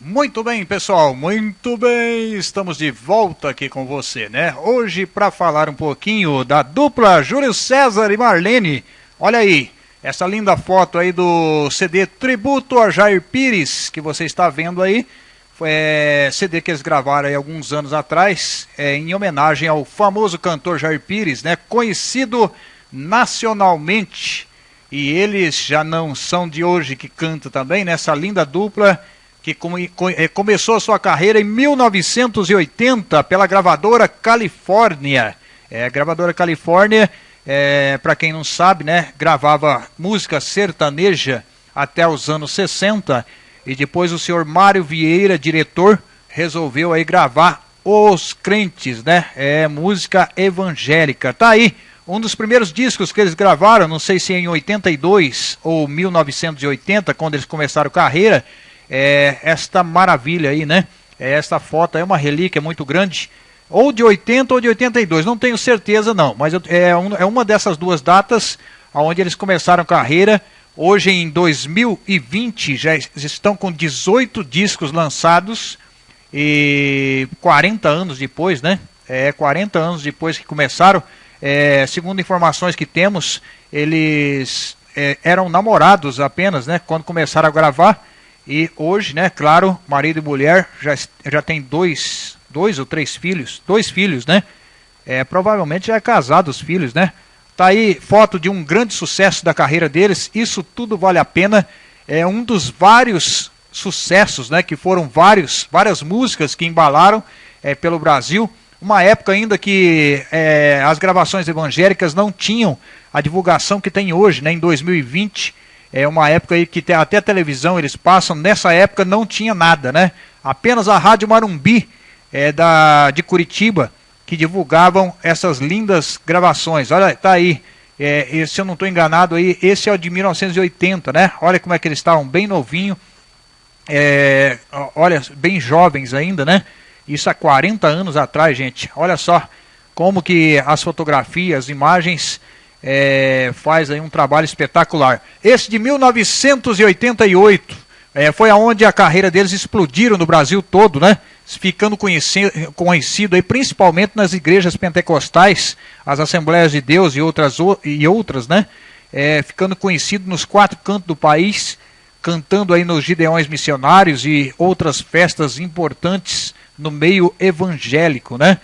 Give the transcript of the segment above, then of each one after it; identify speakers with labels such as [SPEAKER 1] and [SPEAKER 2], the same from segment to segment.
[SPEAKER 1] Muito bem, pessoal, muito bem. Estamos de volta aqui com você, né? Hoje para falar um pouquinho da dupla Júlio César e Marlene. Olha aí, essa linda foto aí do CD Tributo a Jair Pires que você está vendo aí. Foi é, CD que eles gravaram aí alguns anos atrás, é, em homenagem ao famoso cantor Jair Pires, né? Conhecido nacionalmente. E eles já não são de hoje que canta também, nessa né? linda dupla que come, eh, começou a sua carreira em 1980 pela gravadora Califórnia. É, a gravadora Califórnia, é, para quem não sabe, né, gravava música sertaneja até os anos 60 e depois o senhor Mário Vieira, diretor, resolveu aí gravar Os Crentes, né? É música evangélica. Tá aí um dos primeiros discos que eles gravaram, não sei se em 82 ou 1980, quando eles começaram carreira, é, esta maravilha aí, né? É, esta foto é uma relíquia muito grande, ou de 80 ou de 82, não tenho certeza não, mas é, um, é uma dessas duas datas onde eles começaram carreira. Hoje em 2020 já estão com 18 discos lançados e 40 anos depois, né? É, 40 anos depois que começaram, é, segundo informações que temos, eles é, eram namorados apenas, né? Quando começaram a gravar e hoje, né, claro, marido e mulher já, já tem dois, dois ou três filhos, dois filhos, né? É, provavelmente já é casado os filhos, né? Tá aí foto de um grande sucesso da carreira deles. Isso tudo vale a pena. É um dos vários sucessos, né? Que foram vários, várias músicas que embalaram é, pelo Brasil. Uma época ainda que é, as gravações evangélicas não tinham a divulgação que tem hoje, né? Em 2020 é uma época aí que até a televisão eles passam, nessa época não tinha nada, né? Apenas a Rádio Marumbi é, da, de Curitiba que divulgavam essas lindas gravações. Olha, tá aí. É, se eu não estou enganado aí, esse é o de 1980, né? Olha como é que eles estavam, bem novinho. É, olha, bem jovens ainda, né? Isso há 40 anos atrás, gente. Olha só como que as fotografias, as imagens é, faz aí um trabalho espetacular. Esse de 1988 é, foi aonde a carreira deles explodiram no Brasil todo, né? Ficando conhecido, conhecido aí, principalmente nas igrejas pentecostais, as Assembleias de Deus e outras, e outras né? É, ficando conhecido nos quatro cantos do país, cantando aí nos Gideões Missionários e outras festas importantes no meio evangélico, né?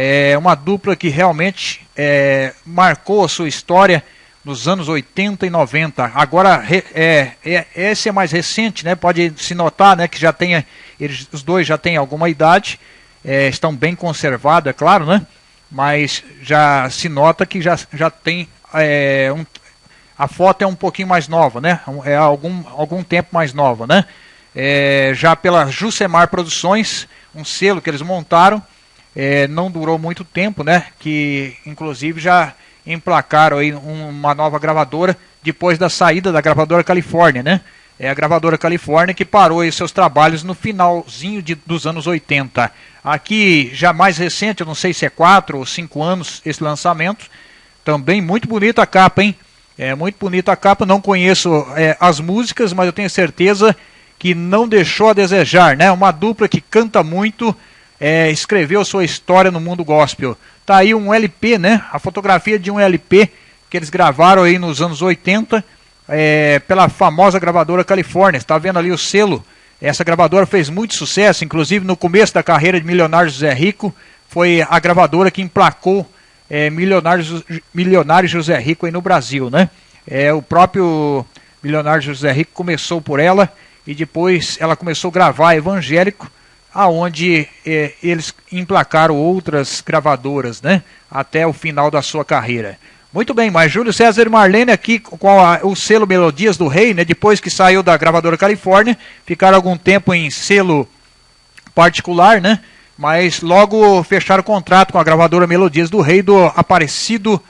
[SPEAKER 1] É uma dupla que realmente é, marcou a sua história nos anos 80 e 90. Agora, é, é, esse é mais recente, né? Pode se notar, né, que já tem, eles, os dois já têm alguma idade, é, estão bem conservados, é claro, né? Mas já se nota que já, já tem é, um, a foto é um pouquinho mais nova, né? É algum, algum tempo mais nova, né? É, já pela Jusemar Produções, um selo que eles montaram, é, não durou muito tempo, né? Que inclusive já emplacaram aí uma nova gravadora depois da saída da gravadora Califórnia, né? É a gravadora Califórnia que parou aí seus trabalhos no finalzinho de, dos anos 80. Aqui, já mais recente, eu não sei se é 4 ou 5 anos esse lançamento. Também muito bonita a capa, hein? É muito bonita a capa. Não conheço é, as músicas, mas eu tenho certeza que não deixou a desejar, né? Uma dupla que canta muito é, escreveu sua história no mundo gospel. Tá aí um LP, né? A fotografia de um LP que eles gravaram aí nos anos 80 é, pela famosa gravadora Califórnia. Está vendo ali o selo? Essa gravadora fez muito sucesso, inclusive no começo da carreira de Milionário José Rico, foi a gravadora que emplacou é, Milionário, Milionário José Rico aí no Brasil, né? É, o próprio Milionário José Rico começou por ela e depois ela começou a gravar evangélico aonde é, eles emplacaram outras gravadoras, né, até o final da sua carreira. Muito bem, mas Júlio César e Marlene aqui com a, o selo Melodias do Rei, né, depois que saiu da gravadora Califórnia, ficaram algum tempo em selo particular, né, mas logo fecharam contrato com a gravadora Melodias do Rei do Aparecido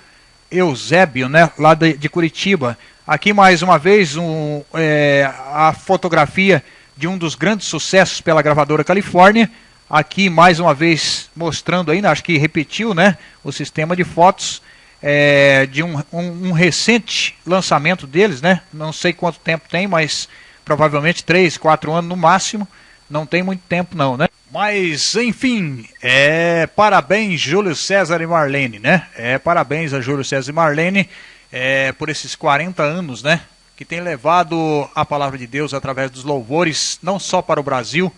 [SPEAKER 1] Eusébio, né, lá de, de Curitiba. Aqui mais uma vez um, é, a fotografia de um dos grandes sucessos pela gravadora Califórnia. Aqui mais uma vez mostrando ainda, acho que repetiu, né, o sistema de fotos é, de um, um, um, recente lançamento deles, né? Não sei quanto tempo tem, mas provavelmente 3, 4 anos no máximo. não tem muito tempo não, né? Mas, enfim, é parabéns Júlio César e Marlene, né? É parabéns a Júlio César e Marlene é, por esses 40 anos, né? Que tem levado a palavra de Deus através dos louvores, não só para o Brasil,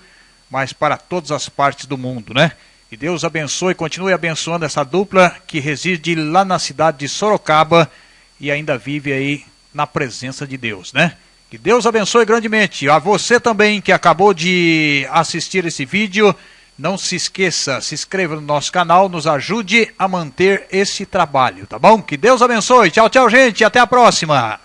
[SPEAKER 1] mas para todas as partes do mundo, né? Que Deus abençoe e continue abençoando essa dupla que reside lá na cidade de Sorocaba e ainda vive aí na presença de Deus, né? Que Deus abençoe grandemente. A você também que acabou de assistir esse vídeo, não se esqueça, se inscreva no nosso canal, nos ajude a manter esse trabalho, tá bom? Que Deus abençoe. Tchau, tchau, gente. Até a próxima.